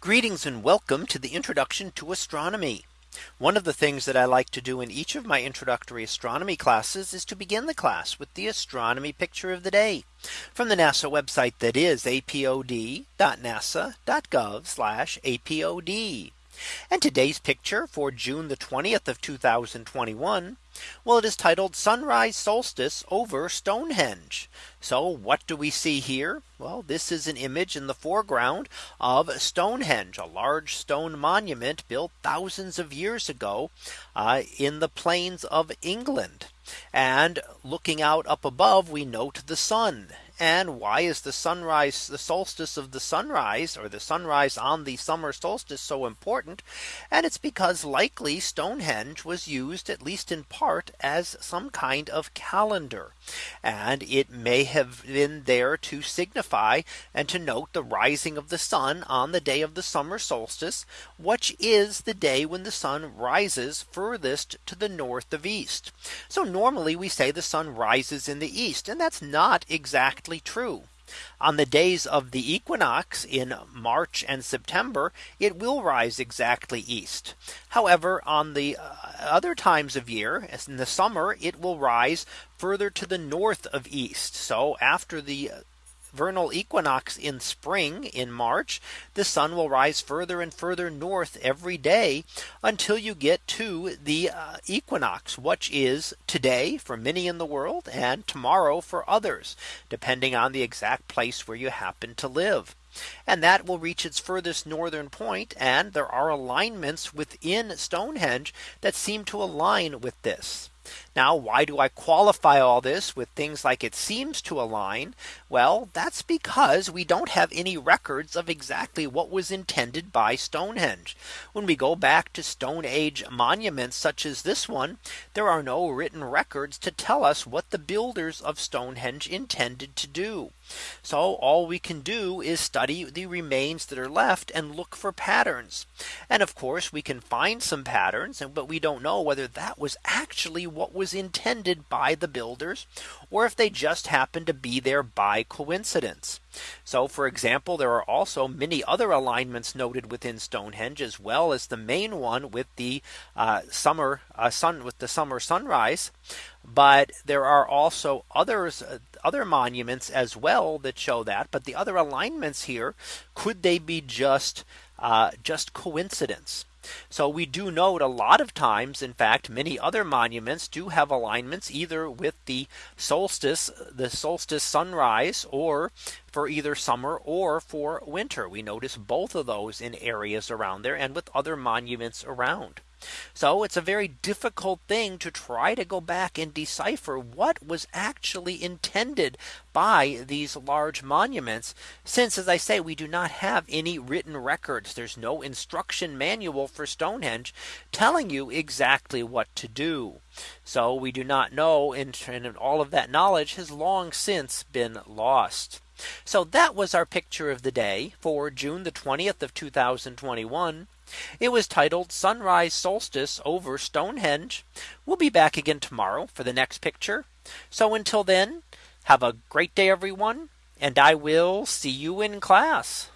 Greetings and welcome to the introduction to astronomy. One of the things that I like to do in each of my introductory astronomy classes is to begin the class with the astronomy picture of the day from the NASA website that is apod.nasa.gov apod. And today's picture for June the 20th of 2021. Well, it is titled Sunrise Solstice over Stonehenge. So what do we see here? Well, this is an image in the foreground of Stonehenge, a large stone monument built thousands of years ago uh, in the plains of England. And looking out up above, we note the sun and why is the sunrise, the solstice of the sunrise or the sunrise on the summer solstice so important? And it's because likely Stonehenge was used at least in part as some kind of calendar. And it may have been there to signify and to note the rising of the sun on the day of the summer solstice, which is the day when the sun rises furthest to the north of east. So normally we say the sun rises in the east and that's not exactly true. On the days of the equinox in March and September, it will rise exactly east. However, on the uh, other times of year, as in the summer, it will rise further to the north of east. So after the vernal equinox in spring in March, the sun will rise further and further north every day until you get to the uh, equinox, which is today for many in the world and tomorrow for others, depending on the exact place where you happen to live. And that will reach its furthest northern point, And there are alignments within Stonehenge that seem to align with this. Now, why do I qualify all this with things like it seems to align? Well, that's because we don't have any records of exactly what was intended by Stonehenge. When we go back to Stone Age monuments such as this one, there are no written records to tell us what the builders of Stonehenge intended to do. So all we can do is study the remains that are left and look for patterns. And of course, we can find some patterns, but we don't know whether that was actually what was intended by the builders or if they just happened to be there by coincidence. So for example, there are also many other alignments noted within Stonehenge as well as the main one with the uh, summer uh, sun with the summer sunrise. But there are also others uh, other monuments as well that show that. But the other alignments here could they be just uh, just coincidence? So we do note a lot of times, in fact, many other monuments do have alignments either with the solstice, the solstice sunrise, or for either summer or for winter. We notice both of those in areas around there and with other monuments around. So it's a very difficult thing to try to go back and decipher what was actually intended by these large monuments. Since, as I say, we do not have any written records. There's no instruction manual for Stonehenge telling you exactly what to do. So we do not know and all of that knowledge has long since been lost. So that was our picture of the day for June the 20th of 2021. It was titled Sunrise Solstice over Stonehenge. We'll be back again tomorrow for the next picture. So until then, have a great day, everyone, and I will see you in class.